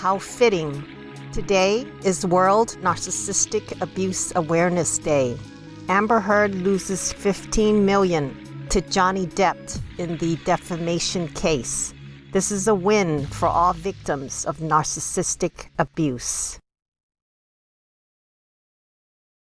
how fitting. Today is World Narcissistic Abuse Awareness Day. Amber Heard loses 15 million to Johnny Depp in the defamation case. This is a win for all victims of narcissistic abuse.